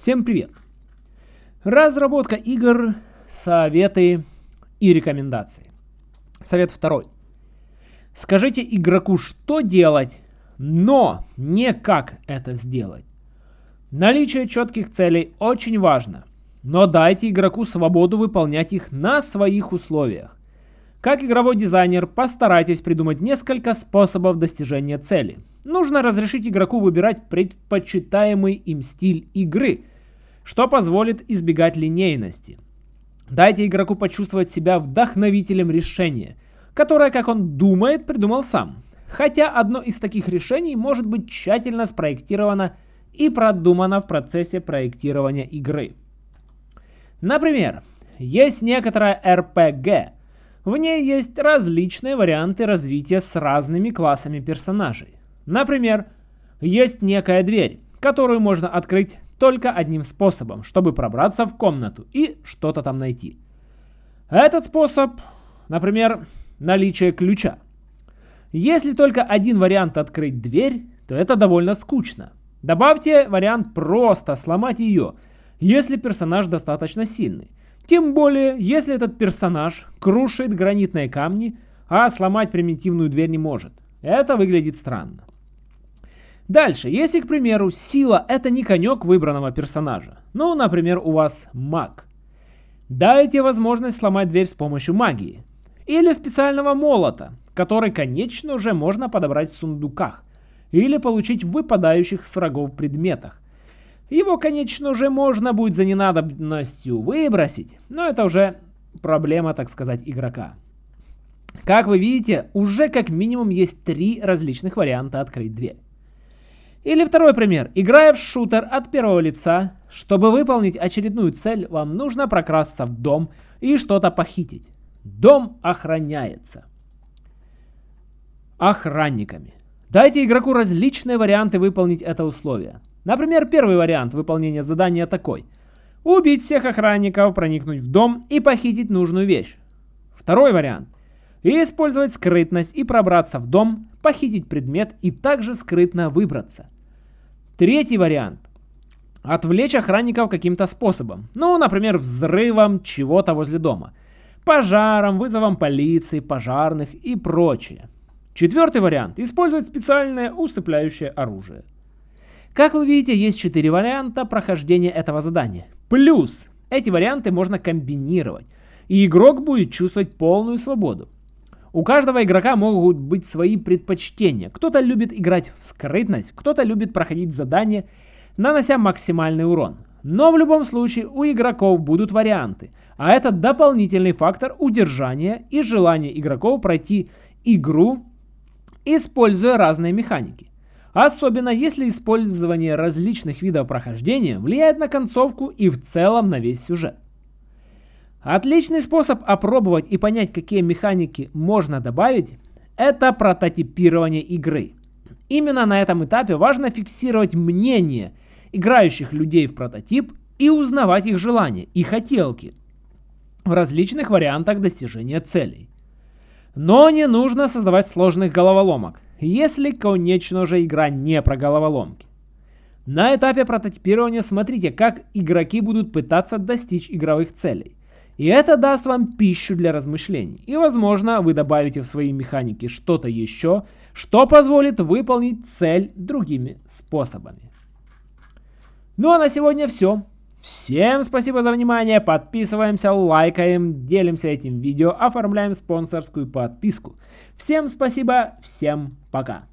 Всем привет! Разработка игр, советы и рекомендации. Совет второй. Скажите игроку, что делать, но не как это сделать. Наличие четких целей очень важно, но дайте игроку свободу выполнять их на своих условиях. Как игровой дизайнер, постарайтесь придумать несколько способов достижения цели. Нужно разрешить игроку выбирать предпочитаемый им стиль игры, что позволит избегать линейности. Дайте игроку почувствовать себя вдохновителем решения, которое, как он думает, придумал сам. Хотя одно из таких решений может быть тщательно спроектировано и продумано в процессе проектирования игры. Например, есть некоторая RPG, в ней есть различные варианты развития с разными классами персонажей. Например, есть некая дверь, которую можно открыть только одним способом, чтобы пробраться в комнату и что-то там найти. Этот способ, например, наличие ключа. Если только один вариант открыть дверь, то это довольно скучно. Добавьте вариант просто сломать ее, если персонаж достаточно сильный. Тем более, если этот персонаж крушит гранитные камни, а сломать примитивную дверь не может. Это выглядит странно. Дальше, если, к примеру, сила это не конек выбранного персонажа. Ну, например, у вас маг. Дайте возможность сломать дверь с помощью магии. Или специального молота, который, конечно, уже можно подобрать в сундуках. Или получить в выпадающих с врагов предметах. Его, конечно же, можно будет за ненадобностью выбросить, но это уже проблема, так сказать, игрока. Как вы видите, уже как минимум есть три различных варианта открыть дверь. Или второй пример. Играя в шутер от первого лица, чтобы выполнить очередную цель, вам нужно прокрасться в дом и что-то похитить. Дом охраняется. Охранниками. Дайте игроку различные варианты выполнить это условие. Например, первый вариант выполнения задания такой. Убить всех охранников, проникнуть в дом и похитить нужную вещь. Второй вариант. Использовать скрытность и пробраться в дом, похитить предмет и также скрытно выбраться. Третий вариант. Отвлечь охранников каким-то способом. Ну, например, взрывом чего-то возле дома. Пожаром, вызовом полиции, пожарных и прочее. Четвертый вариант. Использовать специальное усыпляющее оружие. Как вы видите, есть 4 варианта прохождения этого задания. Плюс эти варианты можно комбинировать, и игрок будет чувствовать полную свободу. У каждого игрока могут быть свои предпочтения. Кто-то любит играть в скрытность, кто-то любит проходить задания, нанося максимальный урон. Но в любом случае у игроков будут варианты, а это дополнительный фактор удержания и желания игроков пройти игру, используя разные механики. Особенно если использование различных видов прохождения влияет на концовку и в целом на весь сюжет. Отличный способ опробовать и понять, какие механики можно добавить, это прототипирование игры. Именно на этом этапе важно фиксировать мнение играющих людей в прототип и узнавать их желания и хотелки в различных вариантах достижения целей. Но не нужно создавать сложных головоломок если, конечно же, игра не про головоломки. На этапе прототипирования смотрите, как игроки будут пытаться достичь игровых целей. И это даст вам пищу для размышлений. И возможно вы добавите в свои механики что-то еще, что позволит выполнить цель другими способами. Ну а на сегодня все. Всем спасибо за внимание, подписываемся, лайкаем, делимся этим видео, оформляем спонсорскую подписку. Всем спасибо, всем пока.